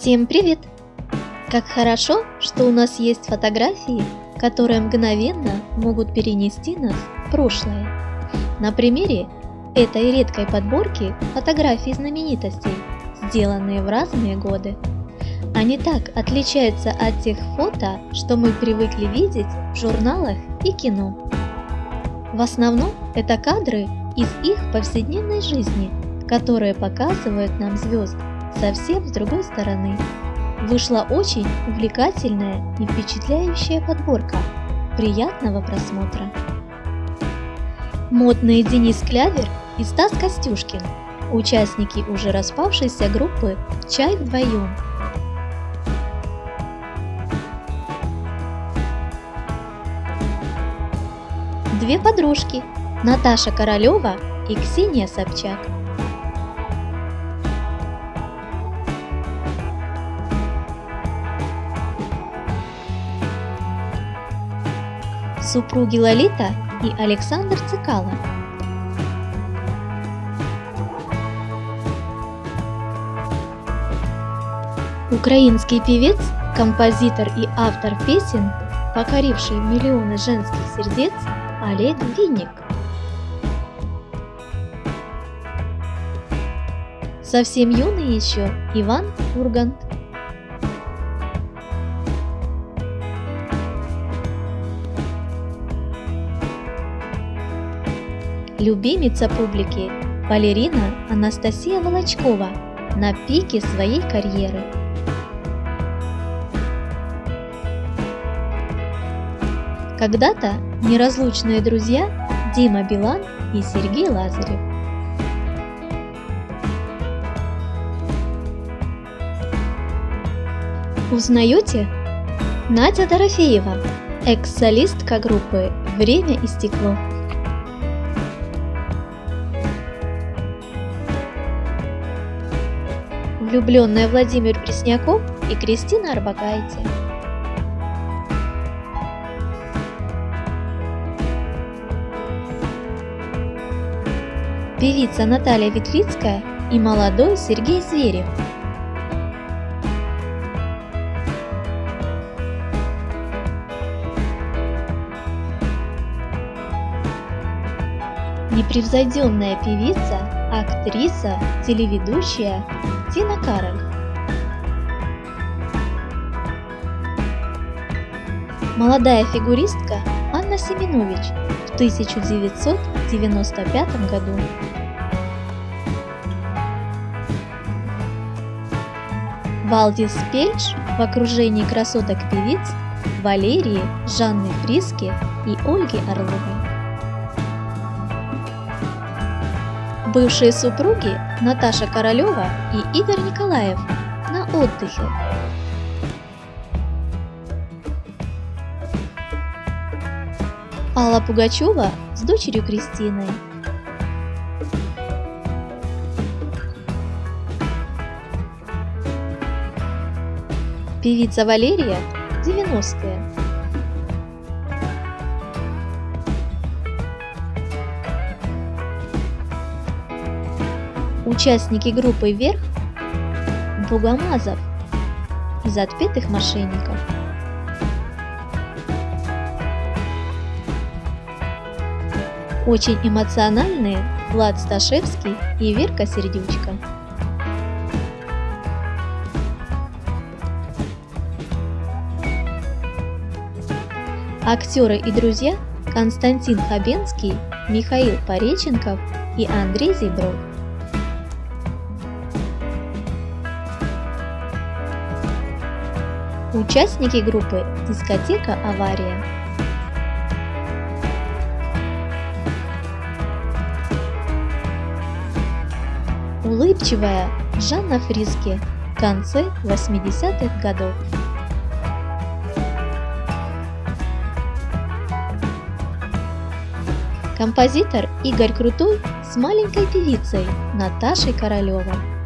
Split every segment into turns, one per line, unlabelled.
Всем привет! Как хорошо, что у нас есть фотографии, которые мгновенно могут перенести нас в прошлое. На примере этой редкой подборки фотографий знаменитостей, сделанные в разные годы. Они так отличаются от тех фото, что мы привыкли видеть в журналах и кино. В основном это кадры из их повседневной жизни, которые показывают нам звезд совсем с другой стороны. Вышла очень увлекательная и впечатляющая подборка. Приятного просмотра! Модные Денис Клявер и Стас Костюшкин, участники уже распавшейся группы «Чай вдвоем». Две подружки – Наташа Королева и Ксения Собчак – супруги Лолита и Александр Цикало. Украинский певец, композитор и автор песен, покоривший миллионы женских сердец, Олег Винник. Совсем юный еще Иван Ургант. Любимица публики, балерина Анастасия Волочкова на пике своей карьеры. Когда-то неразлучные друзья Дима Билан и Сергей Лазарев. Узнаете? Надя Дорофеева, экс-солистка группы «Время и стекло». Влюбленная Владимир Пресняков и Кристина Арбакайте. Певица Наталья Ветлицкая и молодой Сергей Зверев. Непревзойденная певица, актриса, телеведущая Тина Кароль. Молодая фигуристка Анна Семенович в 1995 году. Валдис Пельш в окружении красоток певиц Валерии, Жанны Фриски и Ольги Орловой. Бывшие супруги Наташа Королева и Игорь Николаев на отдыхе. Алла Пугачева с дочерью Кристиной. Певица Валерия 90-е. Участники группы «Вверх» Богомазов из отпетых мошенников. Очень эмоциональные Влад Сташевский и Верка Сердючка. Актеры и друзья Константин Хабенский, Михаил Пореченков и Андрей Зебров. Участники группы «Дискотека Авария». Улыбчивая Жанна Фриски в конце 80-х годов. Композитор Игорь Крутой с маленькой певицей Наташей Королевой.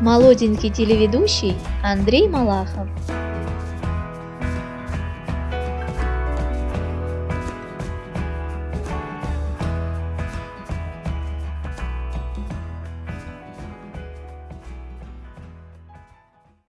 Молоденький телеведущий Андрей Малахов.